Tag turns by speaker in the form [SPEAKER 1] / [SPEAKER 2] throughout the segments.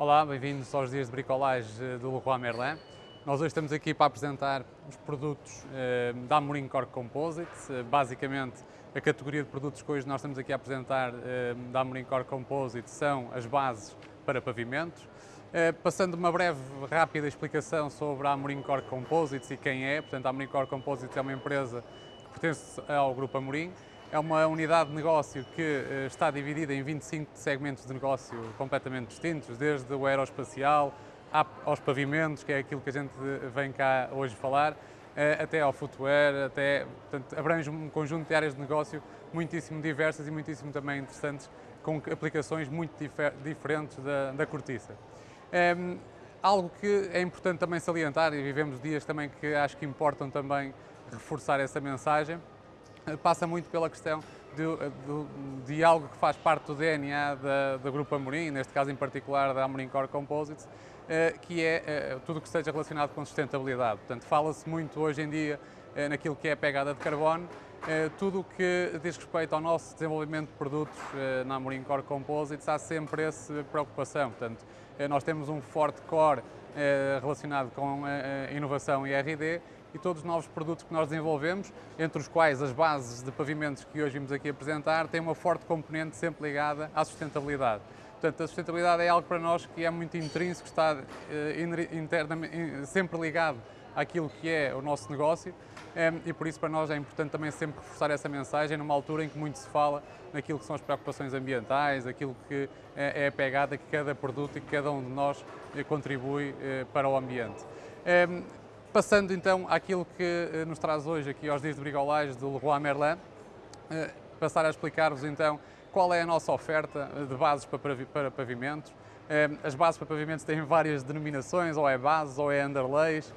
[SPEAKER 1] Olá, bem-vindos aos dias de bricolagem do Leroy Merlin. Nós hoje estamos aqui para apresentar os produtos eh, da Amorim Core Composites. Eh, basicamente, a categoria de produtos que hoje nós estamos aqui a apresentar eh, da Amorim Core Composites são as bases para pavimentos. Passando uma breve, rápida explicação sobre a Amorim Core Composites e quem é. Portanto, a Amorim Core Composites é uma empresa que pertence ao Grupo Amorim é uma unidade de negócio que eh, está dividida em 25 segmentos de negócio completamente distintos, desde o aeroespacial aos pavimentos, que é aquilo que a gente vem cá hoje falar, eh, até ao footwear, até, portanto, abrange um conjunto de áreas de negócio muitíssimo diversas e muitíssimo também interessantes, com aplicações muito difer diferentes da, da cortiça. Ehm, algo que é importante também salientar, e vivemos dias também que acho que importam também reforçar essa mensagem, passa muito pela questão de, de, de, algo que faz parte do DNA da, da Grupo Amorim, neste caso em particular da Amorim Core Composites, eh, que é eh, tudo o que esteja relacionado com sustentabilidade. Portanto, fala-se muito hoje em dia eh, naquilo que é a pegada de carbono, tudo o que diz respeito ao nosso desenvolvimento de produtos na Amorim Core Composites, há sempre essa preocupação. Portanto, nós temos um forte core relacionado com inovação e R&D e todos os novos produtos que nós desenvolvemos, entre os quais as bases de pavimentos que hoje vimos aqui apresentar, têm uma forte componente sempre ligada à sustentabilidade. Portanto, a sustentabilidade é algo para nós que é muito intrínseco, está eh, internamente, sempre ligado àquilo que é o nosso negócio eh, e por isso para nós é importante também sempre reforçar essa mensagem numa altura em que muito se fala naquilo que são as preocupações ambientais, aquilo que é, é a pegada que cada produto e que cada um de nós eh, contribui para o ambiente. Passando então àquilo que eh, nos traz hoje aqui aos dias de brigolagem do Leroy Merlin, eh, passar a explicar-vos então qual é a nossa oferta de bases para pavimentos. Eh, as bases para pavimentos têm várias denominações, ou é bases ou é underlays,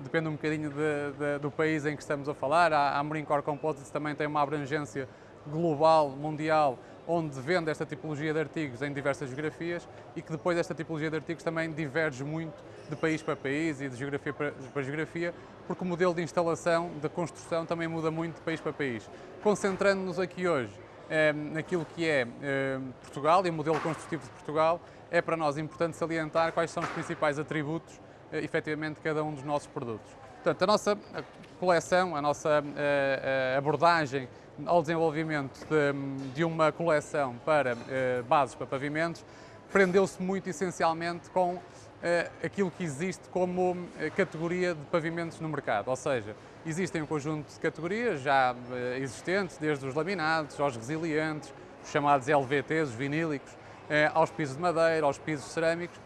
[SPEAKER 1] depende um bocadinho de, de, do país em que estamos a falar. A Amorim Core Composites também tem uma abrangência global, mundial, onde vende esta tipologia de artigos em diversas geografias e que depois esta tipologia de artigos também diverge muito de país para país e de geografia para, para geografia, porque o modelo de instalação, de construção também muda muito de país para país. Concentrando-nos aqui hoje eh, naquilo que é eh, Portugal e o modelo construtivo de Portugal, é para nós importante salientar quais são os principais atributos, eh, efetivamente, de cada um dos nossos produtos. Portanto, a nossa coleção, a nossa abordagem ao desenvolvimento de, de uma coleção para eh, bases para pavimentos, prendeu-se muito essencialmente com eh, aquilo que existe como eh, categoria de pavimentos no mercado, ou seja, existem um conjunto de categorias já existentes, desde os laminados, aos resilientes, os chamados LVTs, os vinílicos, aos pisos de madeira, aos pisos cerâmicos,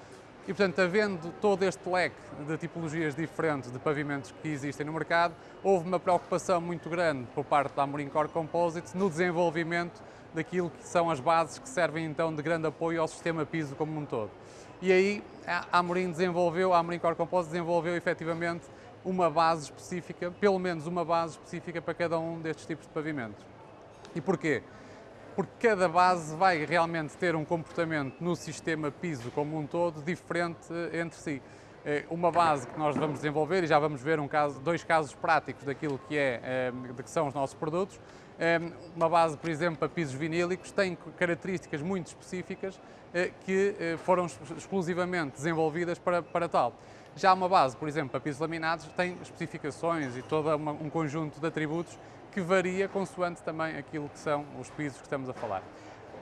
[SPEAKER 1] e, portanto, havendo todo este leque de tipologias diferentes de pavimentos que existem no mercado, houve uma preocupação muito grande por parte da Amorim Core Composites no desenvolvimento daquilo que são as bases que servem então de grande apoio ao sistema piso como um todo. E aí a Amorim desenvolveu, a Amorim Core Composites desenvolveu efetivamente uma base específica, pelo menos uma base específica para cada um destes tipos de pavimentos. E porquê? Porque cada base vai realmente ter um comportamento no sistema piso como um todo diferente entre si. É uma base que nós vamos desenvolver, e já vamos ver um caso, dois casos práticos daquilo que, é, é, de que são os nossos produtos, é, uma base, por exemplo, para pisos vinílicos, tem características muito específicas que foram exclusivamente desenvolvidas para, para tal. Já uma base, por exemplo, para pisos laminados, tem especificações e todo um conjunto de atributos que varia consoante também aquilo que são os pisos que estamos a falar.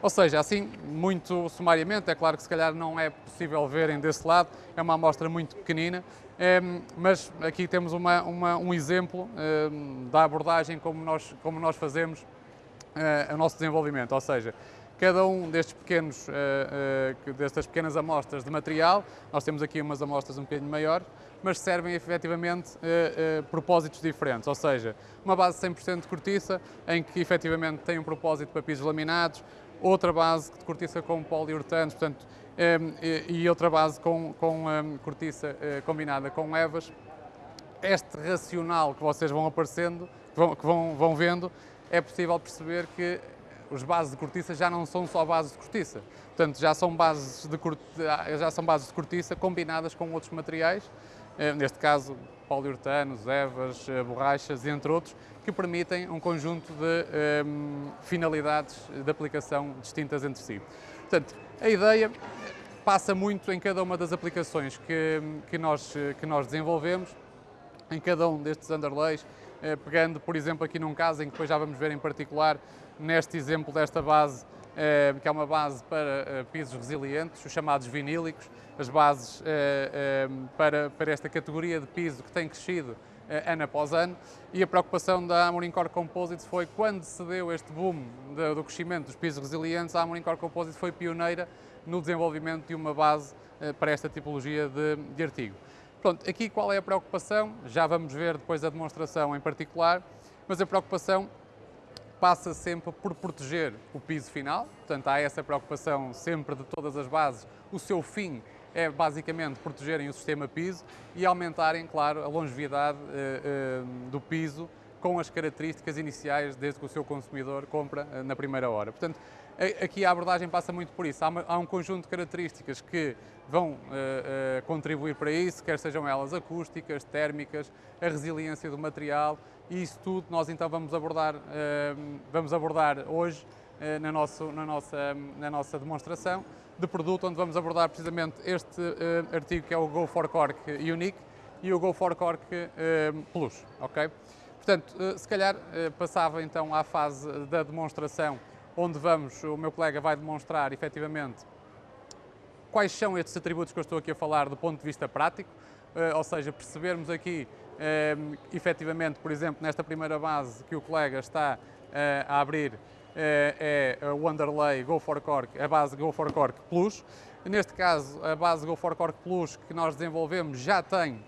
[SPEAKER 1] Ou seja, assim, muito sumariamente, é claro que se calhar não é possível verem desse lado, é uma amostra muito pequenina, ehm, mas aqui temos uma, uma, um exemplo ehm, da abordagem como nós, como nós fazemos eh, o nosso desenvolvimento, ou seja, cada um destes pequenos, eh, eh, destas pequenas amostras de material, nós temos aqui umas amostras um bocadinho maiores, mas servem efetivamente a, a propósitos diferentes, ou seja, uma base 100% de cortiça, em que efetivamente tem um propósito para pisos laminados, outra base de cortiça com poliuretanos, portanto, e outra base com, com cortiça eh, combinada com evas. Este racional que vocês vão aparecendo, que vão, que vão, vão vendo, é possível perceber que os bases de cortiça já não são só bases de cortiça. Portanto, já são bases de, já são bases de cortiça combinadas com outros materiais eh, neste caso poliuretanos, evas, eh, borrachas, entre outros, que permitem um conjunto de um, ehm, finalidades de aplicação distintas entre si. Portanto, a ideia passa muito em cada uma das aplicações que, que, nós, que nós desenvolvemos, em cada um destes underlays, eh, pegando, por exemplo, aqui num caso em que depois já vamos ver em particular, neste exemplo desta base, eh, que é uma base para eh, pisos resilientes, os chamados vinílicos, as bases para, para esta categoria de piso que tem crescido ano após ano, e a preocupação da Amorim Core Composites foi quando se deu este boom do crescimento dos pisos resilientes, a Amorim Core Composites foi pioneira no desenvolvimento de uma base para esta tipologia de, de artigo. Pronto, aqui qual é a preocupação? Já vamos ver depois a demonstração em particular, mas a preocupação passa sempre por proteger o piso final, portanto há essa preocupação sempre de todas as bases. O seu fim é basicamente protegerem o sistema piso e aumentarem, claro, a longevidade uh, uh, do piso com as características iniciais desde que o seu consumidor compra uh, na primeira hora. Portanto, Aqui a abordagem passa muito por isso. Há, um conjunto de características que vão contribuir para isso, quer sejam elas acústicas, térmicas, a resiliência do material e isso tudo nós então vamos abordar, uh, vamos abordar hoje na, nosso, na, nossa, na nossa demonstração de produto, onde vamos abordar precisamente este artigo que é o Go for Cork Unique e o Go for Cork Plus. ok? Portanto, se calhar passava então à fase da demonstração onde vamos, o meu colega vai demonstrar efetivamente quais são estes atributos que eu estou aqui a falar do ponto de vista prático, ou seja, percebermos aqui uh, efetivamente, por exemplo, nesta primeira base que o colega está uh, a abrir, é o underlay Go for Cork, a base Go for Cork Plus. Neste caso, a base Go for Cork Plus que nós desenvolvemos já tem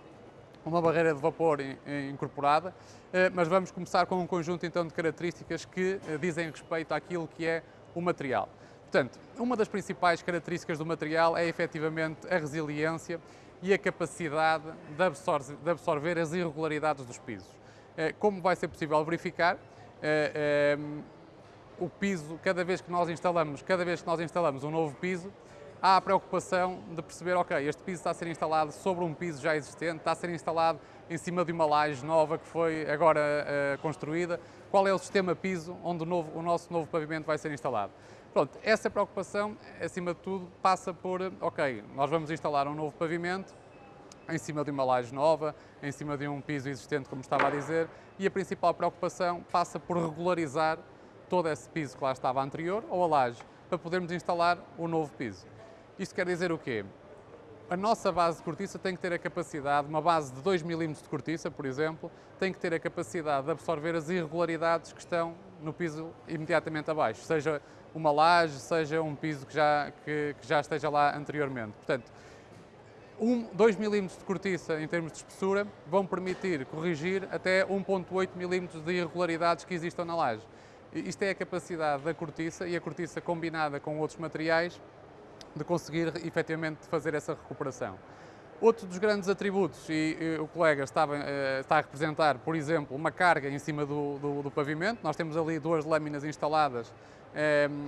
[SPEAKER 1] uma barreira de vapor incorporada, eh, mas vamos começar com um conjunto então de características que eh, dizem respeito àquilo que é o material. Portanto, uma das principais características do material é efetivamente a resiliência e a capacidade de absorver, de absorver as irregularidades dos pisos. Eh, como vai ser possível verificar, o piso, cada vez que nós instalamos, cada vez que nós instalamos um novo piso, há a preocupação de perceber, ok, este piso está a ser instalado sobre um piso já existente, está a ser instalado em cima de uma laje nova que foi agora construída, qual é o sistema piso onde o, novo, o nosso novo pavimento vai ser instalado. Pronto, essa preocupação, acima de tudo, passa por, ok, nós vamos instalar um novo pavimento em cima de uma laje nova, em cima de um piso existente, como estava a dizer, e a principal preocupação passa por regularizar todo esse piso que lá estava anterior, ou a laje, para podermos instalar o novo piso. Isto quer dizer o quê? A nossa base de cortiça tem que ter a capacidade, uma base de 2 mm de cortiça, por exemplo, tem que ter a capacidade de absorver as irregularidades que estão no piso imediatamente abaixo, seja uma laje, seja um piso que já, que, que já esteja lá anteriormente. Portanto, 2 mm de cortiça em termos de espessura vão permitir corrigir até 1.8 mm de irregularidades que existam na laje. Isto é a capacidade da cortiça e a cortiça combinada com outros materiais de conseguir efetivamente fazer essa recuperação. Outro dos grandes atributos, e, o colega estava, uh, está a representar, por exemplo, uma carga em cima do, do, do pavimento, nós temos ali duas lâminas instaladas uh,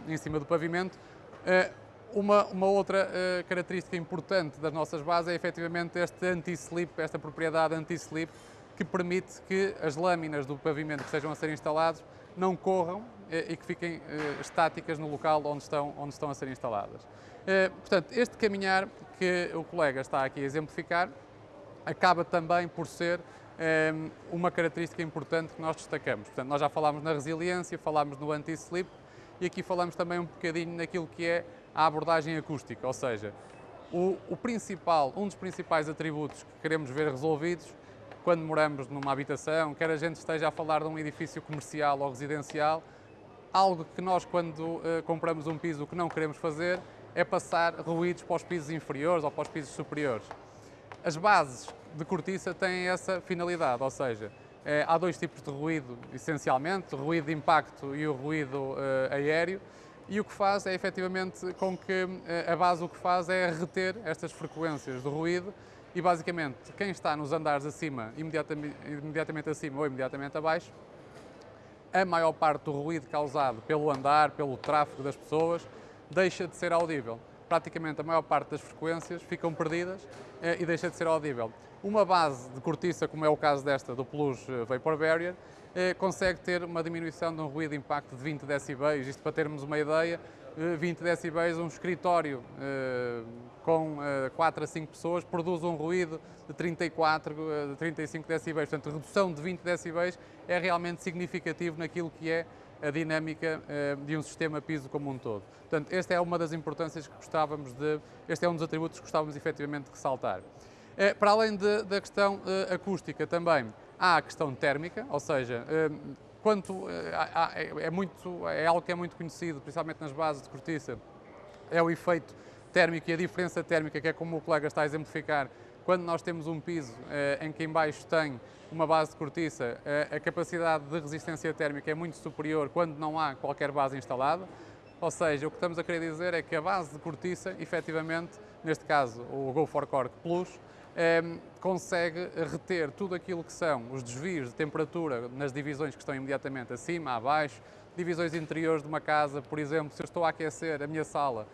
[SPEAKER 1] em cima do pavimento. Uh, uma, uma, outra característica importante das nossas bases é efetivamente este anti-slip, esta propriedade anti-slip, que permite que as lâminas do pavimento que estejam a ser instalados não corram e que fiquem estáticas no local onde estão, onde estão a ser instaladas. Eh, portanto, este caminhar que o colega está aqui a exemplificar acaba também por ser eh, uma característica importante que nós destacamos. Portanto, nós já falámos na resiliência, falámos no anti-slip e aqui falamos também um bocadinho naquilo que é a abordagem acústica, ou seja, o, o, principal, um dos principais atributos que queremos ver resolvidos quando moramos numa habitação, quer a gente esteja a falar de um edifício comercial ou residencial, algo que nós quando uh, compramos um piso que não queremos fazer é passar ruídos para os pisos inferiores ou para os pisos superiores. As bases de cortiça têm essa finalidade, ou seja, é, há dois tipos de ruído, essencialmente, o ruído de impacto e o ruído eh, aéreo, e o que faz é efetivamente com que eh, a base o que faz é reter estas frequências de ruído e basicamente quem está nos andares acima, imediatamente, imediatamente acima ou imediatamente abaixo, a maior parte do ruído causado pelo andar, pelo tráfego das pessoas, deixa de ser audível. Praticamente a maior parte das frequências ficam perdidas eh, e deixa de ser audível. Uma base de cortiça, como é o caso desta do Plus eh, Vapor Barrier, eh, consegue ter uma diminuição de um ruído de impacto de 20 decibéis. Isto para termos uma ideia, 20 decibéis, um escritório com 4 a 5 pessoas produz um ruído de 34, de 35 decibéis. Portanto, redução de 20 decibéis é realmente significativo naquilo que é a dinâmica de um sistema piso como um todo. Portanto, esta é uma das importâncias que gostávamos de, este é um dos atributos que gostávamos efetivamente de ressaltar. Para além de, da questão acústica também, há a questão térmica, ou seja, quanto é, é, muito, é algo que é muito conhecido, principalmente nas bases de cortiça, é o efeito térmico e a diferença térmica, que é como o colega está a exemplificar, quando nós temos um piso eh, em que embaixo tem uma base de cortiça, a capacidade de resistência térmica é muito superior quando não há qualquer base instalada. Ou seja, o que estamos a querer dizer é que a base de cortiça, efetivamente, neste caso o Go for Cork Plus, eh, consegue reter tudo aquilo que são os desvios de temperatura nas divisões que estão imediatamente acima, abaixo, divisões interiores de uma casa, por exemplo, se eu estou a aquecer a minha sala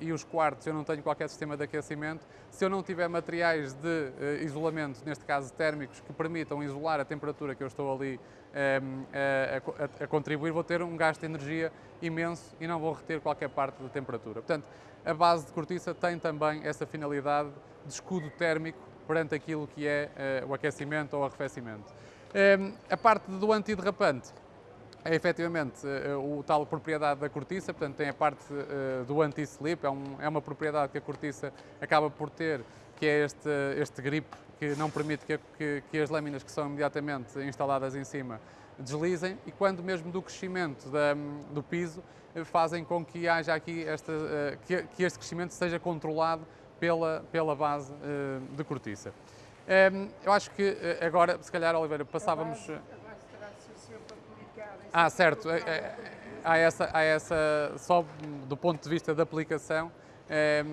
[SPEAKER 1] e os quartos eu não tenho qualquer sistema de aquecimento, se eu não tiver materiais de uh, isolamento, neste caso térmicos, que permitam isolar a temperatura que eu estou ali a, a, a, contribuir, vou ter um gasto de energia imenso e não vou reter qualquer parte da temperatura. Portanto, a base de cortiça tem também essa finalidade de escudo térmico perante aquilo que é uh, o aquecimento ou arrefecimento. a parte do antiderrapante, é efetivamente eh, o tal propriedade da cortiça, portanto tem a parte eh, do anti-slip, é, um, é, uma propriedade que a cortiça acaba por ter, que é este, este grip que não permite que, que, que, as lâminas que são imediatamente instaladas em cima deslizem e quando mesmo do crescimento da, do piso eh, fazem com que haja aqui esta, que, que este crescimento seja controlado pela, pela base de cortiça. Eu acho que agora, se calhar, Oliveira, passávamos... Ah, certo. É, é, há essa, há essa, só do ponto de vista da aplicação, é,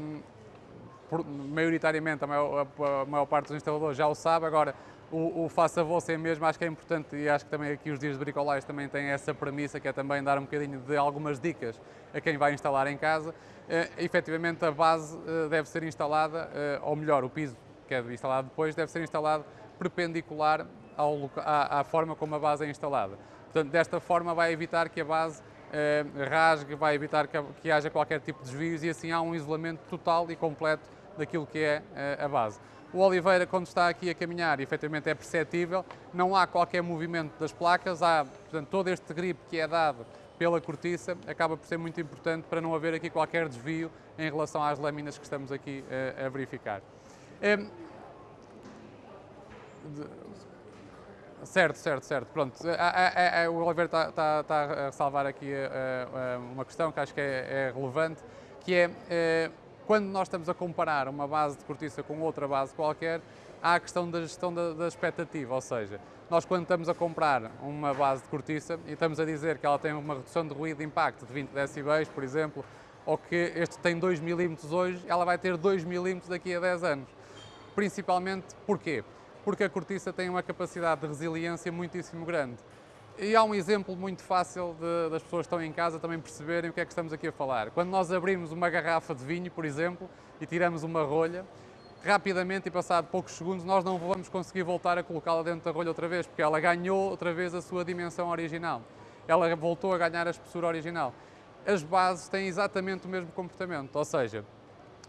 [SPEAKER 1] por, maioritariamente a maior, a maior, parte dos instaladores já o sabe, agora o, o faça você mesmo acho que é importante e acho que também aqui os dias de bricolagem também têm essa premissa que é também dar um bocadinho de algumas dicas a quem vai instalar em casa. É, efetivamente a base eh, deve ser instalada, eh, ou melhor, o piso que é instalado depois deve ser instalado perpendicular ao, à, à forma como a base é instalada. Portanto, desta forma vai evitar que a base eh, rasgue, vai evitar que, que, haja qualquer tipo de desvios e assim há um isolamento total e completo daquilo que é eh, a base. O Oliveira, quando está aqui a caminhar, efetivamente é perceptível, não há qualquer movimento das placas, há portanto, todo este grip que é dado pela cortiça, acaba por ser muito importante para não haver aqui qualquer desvio em relação às lâminas que estamos aqui eh, a verificar. Eh, Certo, certo, certo. Pronto, é, é, o Oliveira está, está, está, a salvar aqui uma questão que acho que é, é relevante, que é, quando nós estamos a comparar uma base de cortiça com outra base qualquer, há a questão da gestão da, da expectativa, ou seja, nós quando estamos a comprar uma base de cortiça e estamos a dizer que ela tem uma redução de ruído de impacto de 20 decibéis, por exemplo, ou que este tem 2 milímetros hoje, ela vai ter 2 milímetros daqui a 10 anos. Principalmente porquê? Porque a cortiça tem uma capacidade de resiliência muitíssimo grande. E há um exemplo muito fácil de, das pessoas que estão em casa também perceberem o que é que estamos aqui a falar. Quando nós abrimos uma garrafa de vinho, por exemplo, e tiramos uma rolha, rapidamente e passado poucos segundos nós não vamos conseguir voltar a colocá-la dentro da rolha outra vez, porque ela ganhou outra vez a sua dimensão original. Ela voltou a ganhar a espessura original. As bases têm exatamente o mesmo comportamento, ou seja,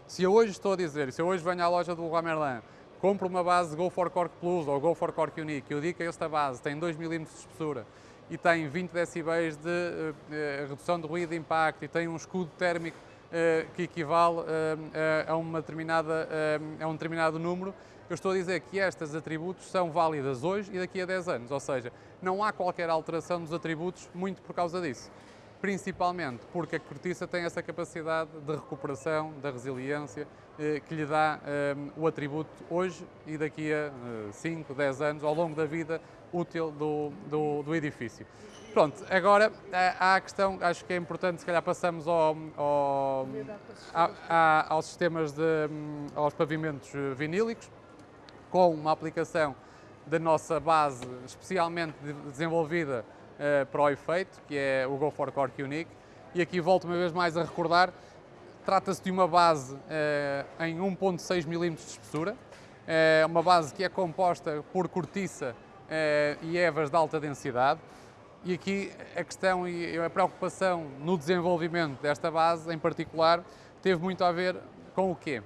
[SPEAKER 1] se eu hoje estou a dizer, se eu hoje venho à loja do Leroy Merlin compro uma base Go for Cork Plus ou Go for Cork Unique, eu digo que esta base tem 2 mm de espessura e tem 20 decibéis de uh, redução de ruído de impacto e tem um escudo térmico uh, que equivale uh, a, uma determinada, a um determinado número, eu estou a dizer que estes atributos são válidas hoje e daqui a 10 anos, ou seja, não há qualquer alteração dos atributos muito por causa disso principalmente porque a cortiça tem essa capacidade de recuperação, da resiliência, eh, que lhe dá eh, o atributo hoje e daqui a 5, eh, 10 anos, ao longo da vida útil do, do, do edifício. Pronto, agora há a questão, acho que é importante, se calhar passamos ao, ao, a, aos sistemas de, hum, aos pavimentos vinílicos, com uma aplicação da nossa base especialmente desenvolvida uh, para o efeito, que é o Go for Cork Unique. E aqui volto uma vez mais a recordar, trata-se de uma base uh, em 1.6 mm de espessura, é uma base que é composta por cortiça e evas de alta densidade. E aqui a questão e a preocupação no desenvolvimento desta base, em particular, teve muito a ver com o quê?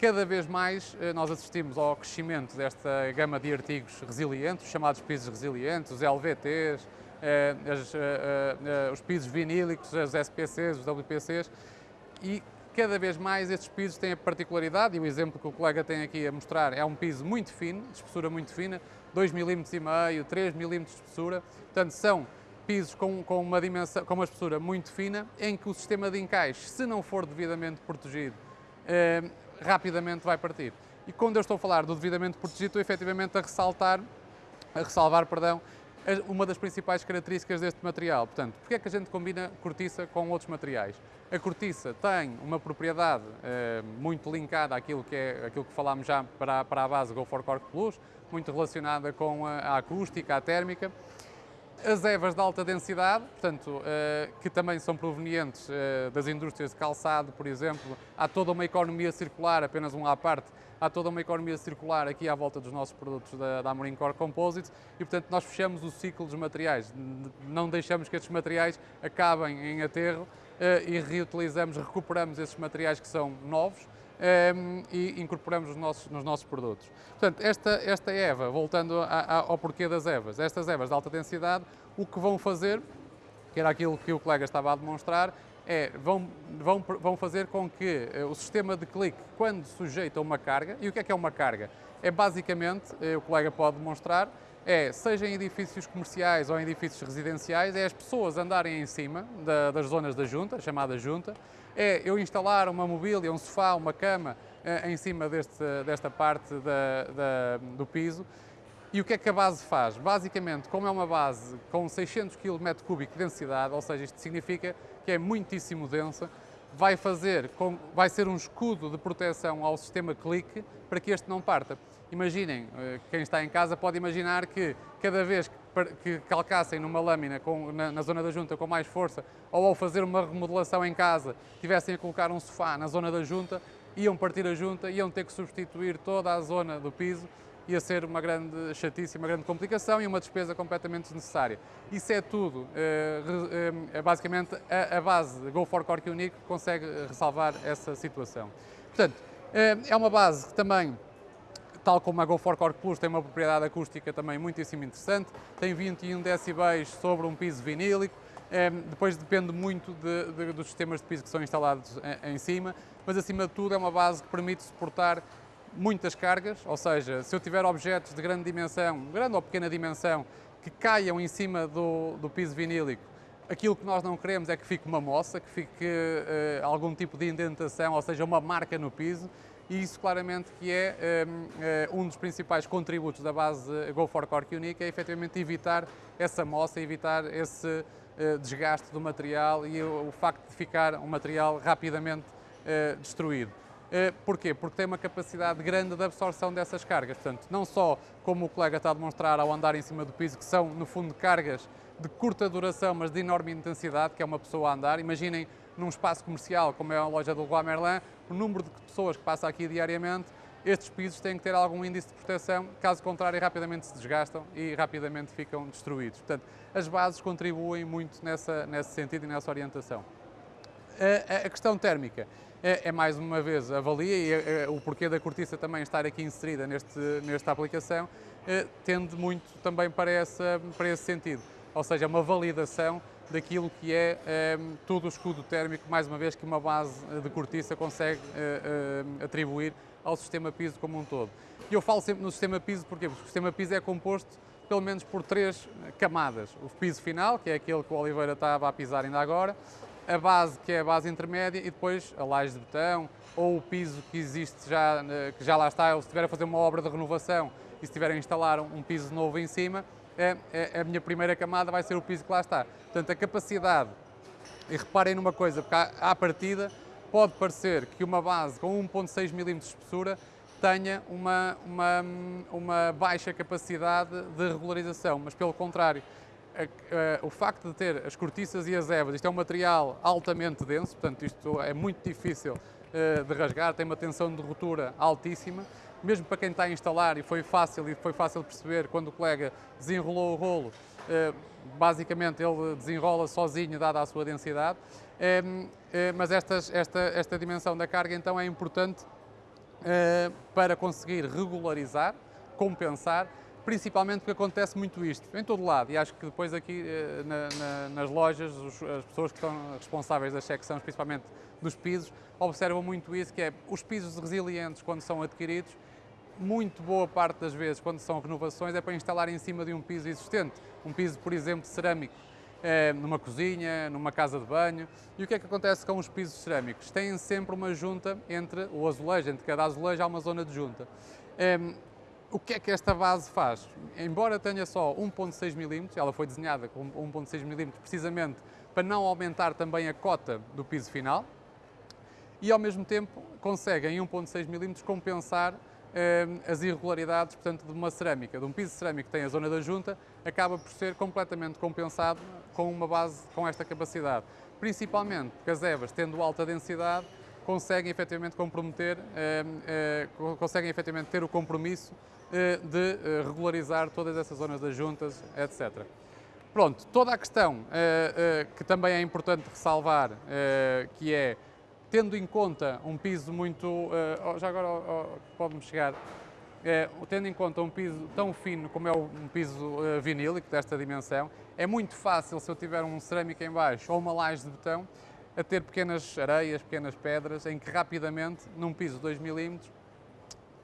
[SPEAKER 1] Cada vez mais nós assistimos ao crescimento desta gama de artigos resilientes, chamados pisos resilientes, os LVTs, as, os pisos vinílicos, os SPCs, os WPCs, e cada vez mais estes pisos têm a particularidade, e o exemplo que o colega tem aqui a mostrar é um piso muito fino, de espessura muito fina, 2 mm e meio, 3 mm de espessura, portanto são pisos com, com, uma dimensão, com uma espessura muito fina, em que o sistema de encaixe, se não for devidamente protegido, eh, rapidamente vai partir. E quando eu estou a falar do devidamente protegido, estou efetivamente a ressaltar, a ressalvar, perdão, uma das principais características deste material. Portanto, porque é que a gente combina cortiça com outros materiais? A cortiça tem uma propriedade eh, muito linkada àquilo que, é, àquilo que falámos já para, para a base Go for Cork Plus, muito relacionada com a, a acústica, a térmica. As evas de alta densidade, portanto, eh, que também são provenientes eh, das indústrias de calçado, por exemplo, há toda uma economia circular, apenas um à parte, há toda uma economia circular aqui à volta dos nossos produtos da, da Amorim Core Composites. E, portanto, nós fechamos o ciclo dos materiais, não deixamos que estes materiais acabem em aterro eh, e reutilizamos, recuperamos esses materiais que são novos um, e incorporamos nos nossos, nos nossos produtos. Portanto, esta, esta EVA, voltando a, a, ao porquê das EVAs, estas EVAs de alta densidade, o que vão fazer, que era aquilo que o colega estava a demonstrar, é, vão, vão, vão fazer com que uh, o sistema de clique, quando sujeita uma carga, e o que é que é uma carga? É basicamente, uh, o colega pode demonstrar, é, seja em edifícios comerciais ou em edifícios residenciais, é as pessoas andarem em cima da, das zonas da junta, chamada junta, é eu instalar uma mobília, um sofá, uma cama eh, em cima deste, desta parte da, da, do piso. E o que é que a base faz? Basicamente, como é uma base com 600 km3 de densidade, ou seja, isto significa que é muitíssimo densa, vai, fazer com, vai ser um escudo de proteção ao sistema clique para que este não parta. Imaginem, eh, quem está em casa pode imaginar que cada vez que calcassem numa lâmina com, na, na, zona da junta com mais força ou ao fazer uma remodelação em casa tivessem a colocar um sofá na zona da junta, iam partir a junta, iam ter que substituir toda a zona do piso, ia ser uma grande chatice, uma grande complicação e uma despesa completamente desnecessária. Isso é tudo, é, é, basicamente a, base. Go for Cork Unique consegue ressalvar essa situação. Portanto, é, é uma base que também tal como a Go for Core Plus tem uma propriedade acústica também muitíssimo interessante, tem 21 decibéis sobre um piso vinílico, depois depende muito de, de, dos sistemas de piso que são instalados em, em, cima, mas acima de tudo é uma base que permite suportar muitas cargas, ou seja, se eu tiver objetos de grande dimensão, grande ou pequena dimensão, que caiam em cima do, do piso vinílico, aquilo que nós não queremos é que fique uma moça, que fique uh, algum tipo de indentação, ou seja, uma marca no piso, e isso claramente que é um, eh, um dos principais contributos da base Go for Cork Unique, é efetivamente evitar essa moça, evitar esse uh, desgaste do material e o, o, facto de ficar um material rapidamente uh, destruído. Uh, porquê? Porque tem uma capacidade grande de absorção dessas cargas. Portanto, não só como o colega está a demonstrar ao andar em cima do piso, que são, no fundo, cargas de curta duração, mas de enorme intensidade, que é uma pessoa a andar. Imaginem num espaço comercial, como é a loja do Leroy Merlin, o número de pessoas que passa aqui diariamente, estes pisos têm que ter algum índice de proteção, caso contrário rapidamente se desgastam e rapidamente ficam destruídos. Portanto, as bases contribuem muito nessa, nesse sentido e nessa orientação. A, a questão térmica é, é, mais uma vez avalia e é, é, o porquê da cortiça também estar aqui inserida neste, nesta aplicação é, tende muito também para, essa, para esse sentido, ou seja, uma validação daquilo que é ehm, todo o escudo térmico, mais uma vez, que uma base de cortiça consegue uh, uh, atribuir ao sistema piso como um todo. E eu falo sempre no sistema piso porque o sistema piso é composto pelo menos por três camadas. O piso final, que é aquele que o Oliveira estava a pisar ainda agora, a base, que é a base intermédia, e depois a laje de betão, ou o piso que existe já, que já lá está, ou se estiver a fazer uma obra de renovação e se estiver a instalar um piso novo em cima, é, é, a minha primeira camada vai ser o piso que lá está. Portanto, a capacidade, e reparem numa coisa, porque à, à partida pode parecer que uma base com 1.6 mm de espessura tenha uma, uma, uma baixa capacidade de regularização, mas pelo contrário, o facto de ter as cortiças e as evas, isto é um material altamente denso, portanto isto é muito difícil uh, de rasgar, tem uma tensão de ruptura altíssima, mesmo para quem está a instalar, e foi fácil, e foi fácil perceber quando o colega desenrolou o rolo, basicamente ele desenrola sozinho, dada a sua densidade, mas estas, esta, esta dimensão da carga então é importante para conseguir regularizar, compensar principalmente porque acontece muito isto, em todo lado, e acho que depois aqui eh, na, na, nas lojas, os, as pessoas que estão responsáveis das secções, principalmente dos pisos, observam muito isso, que é os pisos resilientes, quando são adquiridos, muito boa parte das vezes, quando são renovações, é para instalar em cima de um piso existente. Um piso, por exemplo, cerâmico, é, numa cozinha, numa casa de banho. E o que é que acontece com os pisos cerâmicos? Têm sempre uma junta entre o azulejo, entre cada azulejo há uma zona de junta. O que é que esta base faz? Embora tenha só 1.6 mm, ela foi desenhada com 1.6 mm precisamente para não aumentar também a cota do piso final e ao mesmo tempo consegue em 1.6 mm compensar eh, as irregularidades portanto, de uma cerâmica, de um piso cerâmico que tem a zona da junta, acaba por ser completamente compensado com uma base com esta capacidade. Principalmente porque as EVAs, tendo alta densidade, conseguem efetivamente comprometer, eh, eh, conseguem efetivamente ter o compromisso de eh, regularizar todas essas zonas das juntas, etc. Pronto, toda a questão eh, que também é importante ressalvar, que é, tendo em conta um piso muito, oh, já agora oh, oh, pode-me chegar, tendo em conta um piso tão fino como é um piso vinílico desta dimensão, é muito fácil, se eu tiver um cerâmico em baixo ou uma laje de betão, a ter pequenas areias, pequenas pedras, em que rapidamente, num piso de 2 milímetros,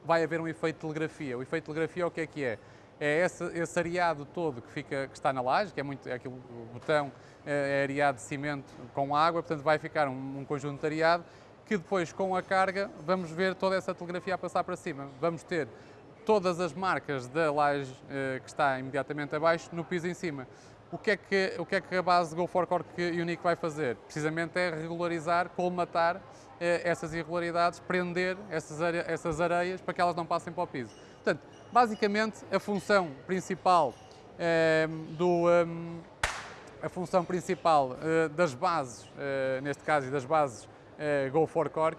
[SPEAKER 1] vai haver um efeito de telegrafia. O efeito de telegrafia o que é que é? É esse, esse areado todo que, fica, que está na laje, que é, muito, é aquilo, o botão é, é areado de cimento com água, portanto vai ficar um, um conjunto de areado que depois com a carga vamos ver toda essa telegrafia a passar para cima. Vamos ter todas as marcas da laje eh, que está imediatamente abaixo no piso em cima. O que, é que, o que é que a base Go for Cork Unique vai fazer? Precisamente é regularizar, colmatar eh, essas irregularidades, prender essas, essas areias para que elas não passem para o piso. Portanto, basicamente a função principal eh, do eh, a função principal eh, das bases, eh, neste caso, e das bases eh, Go for Cork,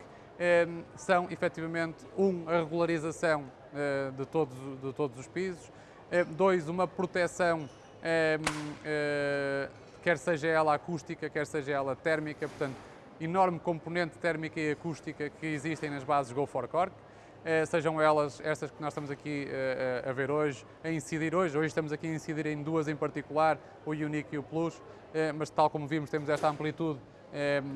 [SPEAKER 1] são efetivamente um, a regularização de, todos, de todos os pisos, dois, uma proteção quer seja ela acústica, quer seja ela térmica, portanto, enorme componente térmica e acústica que existem nas bases Go for Cork, eh, sejam elas estas que nós estamos aqui eh, a ver hoje, a incidir hoje. Hoje estamos aqui a incidir em duas em particular, o Unique e o Plus, eh, mas tal como vimos temos esta amplitude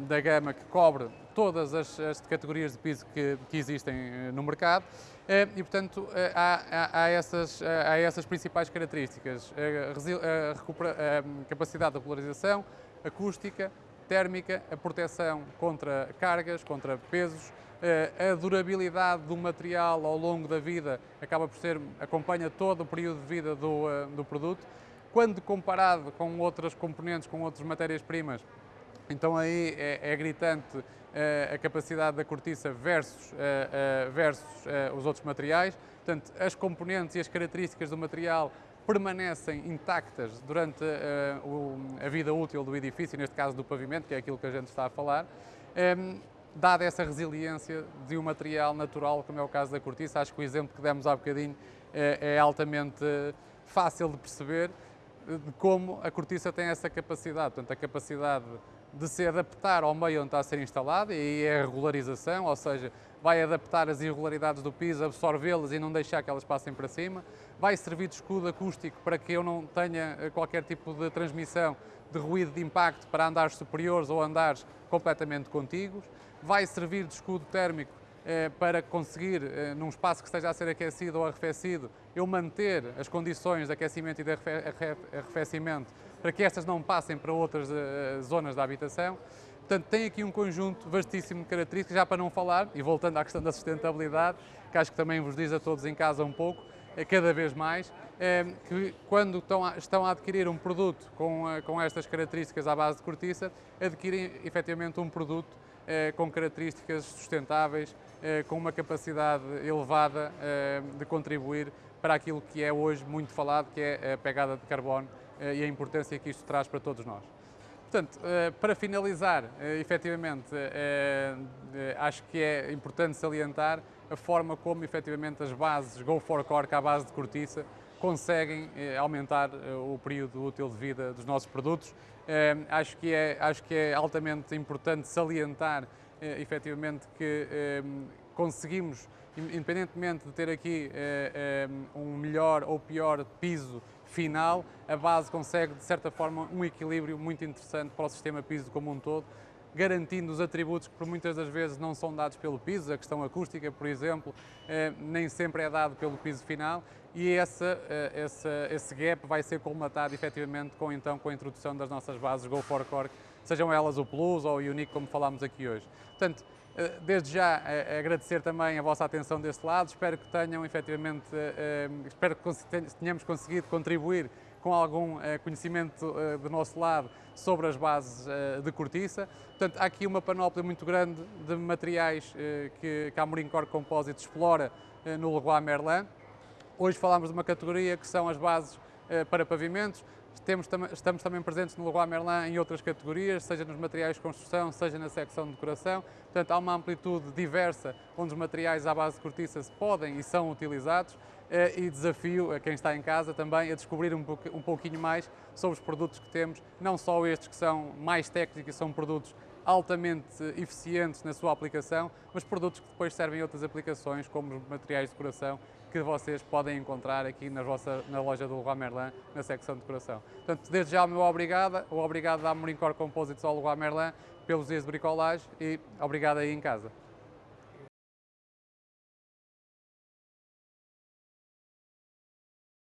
[SPEAKER 1] da gama que cobre todas as, as categorias de piso que, que existem no mercado. E, portanto, há, há, essas, há essas principais características, a, a, a capacidade de polarização, acústica, térmica, a proteção contra cargas, contra pesos, eh, a durabilidade do material ao longo da vida acaba por ser, acompanha todo o período de vida do, eh, do produto. Quando comparado com outras componentes, com outras matérias-primas, então aí é, é gritante eh, a capacidade da cortiça versus, versus os outros materiais. Portanto, as componentes e as características do material permanecem intactas durante uh, o, a vida útil do edifício, neste caso do pavimento, que é aquilo que a gente está a falar, um, ehm, dada essa resiliência de um material natural, como é o caso da cortiça, acho que o exemplo que demos há bocadinho é, é altamente fácil de perceber eh, de como a cortiça tem essa capacidade, portanto, a capacidade de se adaptar ao meio onde está a ser instalada, e é a regularização, ou seja, vai adaptar as irregularidades do piso, absorvê-las e não deixar que elas passem para cima, vai servir de escudo acústico para que eu não tenha eh, qualquer tipo de transmissão de ruído de impacto para andares superiores ou andares completamente contíguos, vai servir de escudo térmico eh, para conseguir, eh, num espaço que esteja a ser aquecido ou arrefecido, eu manter as condições de aquecimento e de arrefecimento para que estas não passem para outras uh, zonas da habitação. Portanto, tem aqui um conjunto vastíssimo de características, já para não falar, e voltando à questão da sustentabilidade, que acho que também vos diz a todos em casa um pouco, é cada vez mais, é, que quando estão a, adquirir um produto com, uh, com estas características à base de cortiça, adquirem efetivamente um produto uh, com características sustentáveis, com uma capacidade elevada de contribuir para aquilo que é hoje muito falado, que é a pegada de carbono eh, e a importância que isto traz para todos nós. Portanto, eh, para finalizar, eh, efetivamente, acho que é importante salientar a forma como efetivamente as bases Go for Cork à base de cortiça conseguem eh, aumentar eh, o período útil de vida dos nossos produtos. Eh, acho, que é, acho que é altamente importante salientar efetivamente que conseguimos, independentemente de ter aqui um melhor ou pior piso final, a base consegue de certa forma um equilíbrio muito interessante para o sistema piso como um todo garantindo os atributos que por muitas das vezes não são dados pelo piso, a questão acústica, por exemplo, eh, nem sempre é dado pelo piso final e essa, eh, essa, esse gap vai ser colmatado efetivamente com, então, com a introdução das nossas bases Go for Cork, sejam elas o Plus ou o Unique, como falámos aqui hoje. Portanto, desde já agradecer também a vossa atenção deste lado, espero que tenham efetivamente, espero que tenhamos conseguido contribuir com algum eh, conhecimento eh, do nosso lado sobre as bases eh, de cortiça. Portanto, há aqui uma panóplia muito grande de materiais que, a Amorim Core Composite explora no Leroy Merlin. Hoje falamos de uma categoria que são as bases para pavimentos, temos, estamos também presentes no Leroy Merlin em outras categorias, seja nos materiais de construção, seja na secção de decoração. Portanto, há uma amplitude diversa onde os materiais à base de cortiça podem e são utilizados eh, e desafio a quem está em casa também a descobrir um, pouquinho mais sobre os produtos que temos, não só estes que são mais técnicos e são produtos altamente eficientes na sua aplicação, mas produtos que depois servem a outras aplicações, como os materiais de decoração, que vocês podem encontrar aqui na, vossa, na loja do Leroy Merlin, na secção de decoração. Portanto, desde já o meu obrigado, o obrigado da Amorim Core Composites ao Leroy Merlin pelos dias de bricolagem e obrigado aí em casa.